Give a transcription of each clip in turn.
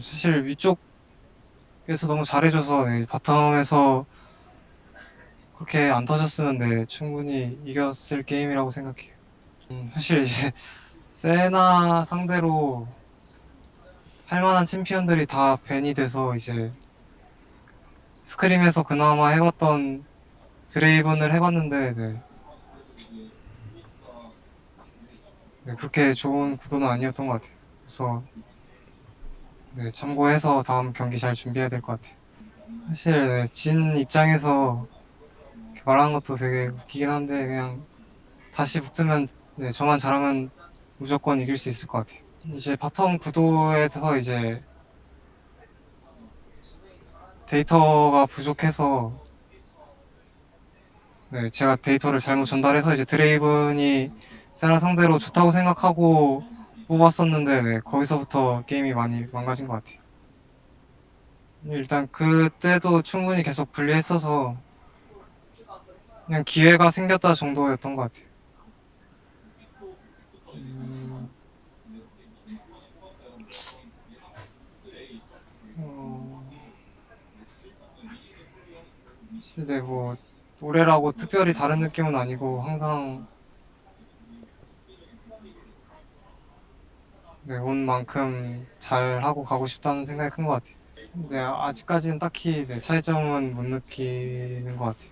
사실 위쪽에서 너무 잘해줘서 네, 바텀에서 그렇게 안 터졌으면 네, 충분히 이겼을 게임이라고 생각해요. 음, 사실 이제 세나 상대로 할 만한 챔피언들이 다 벤이 돼서 이제 스크림에서 그나마 해봤던 드레이븐을 해봤는데 네. 네, 그렇게 좋은 구도는 아니었던 것 같아요. 그래서 네, 참고해서 다음 경기 잘 준비해야 될 것 같아요. 사실 네, 진 입장에서 말하는 것도 되게 웃기긴 한데 그냥 다시 붙으면 네, 저만 잘하면 무조건 이길 수 있을 것 같아요. 이제 bottom 구도에서 이제 데이터가 부족해서 네, 제가 데이터를 잘못 전달해서 이제 드레이븐이 세나 상대로 좋다고 생각하고 뽑았었는데 네, 거기서부터 게임이 많이 망가진 것 같아요. 일단 그때도 충분히 계속 불리했어서 그냥 기회가 생겼다 정도였던 것 같아요. 음, 어, 네, 뭐 올해라고 특별히 다른 느낌은 아니고 항상 네, 온 만큼 잘 하고 가고 싶다는 생각이 큰 것 같아요. 근데 아직까지는 딱히 네, 차이점은 못 느끼는 것 같아요.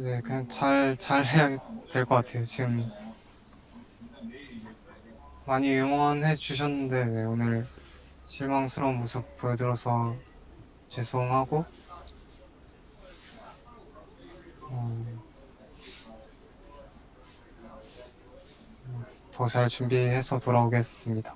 네, 그냥 잘, 잘 해야 될 것 같아요. 지금 많이 응원해 주셨는데 네, 오늘 실망스러운 모습 보여드려서 죄송하고 어, 더잘 준비해서 돌아오겠습니다.